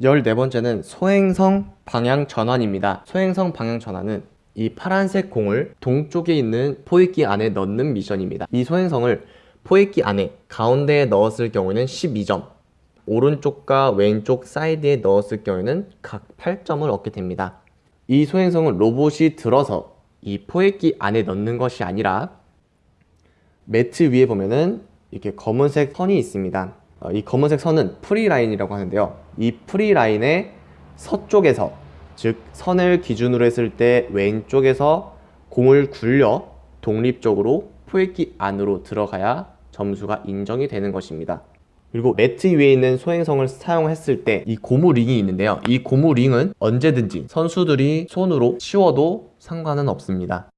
14번째는 소행성 방향 전환입니다. 소행성 방향 전환은 이 파란색 공을 동쪽에 있는 포획기 안에 넣는 미션입니다. 이 소행성을 포획기 안에 가운데에 넣었을 경우에는 12점, 오른쪽과 왼쪽 사이드에 넣었을 경우에는 각 8점을 얻게 됩니다. 이 소행성은 로봇이 들어서 이 포획기 안에 넣는 것이 아니라 매트 위에 보면은 이렇게 검은색 선이 있습니다. 어, 이 검은색 선은 free line이라고 하는데요. 이 free line의 서쪽에서 즉 선을 기준으로 했을 때 왼쪽에서 공을 굴려 독립적으로 포획기 안으로 들어가야 점수가 인정이 되는 것입니다. 그리고 매트 위에 있는 소행성을 사용했을 때 이 고무 링이 있는데요. 이 고무 링은 언제든지 선수들이 손으로 치워도 상관은 없습니다.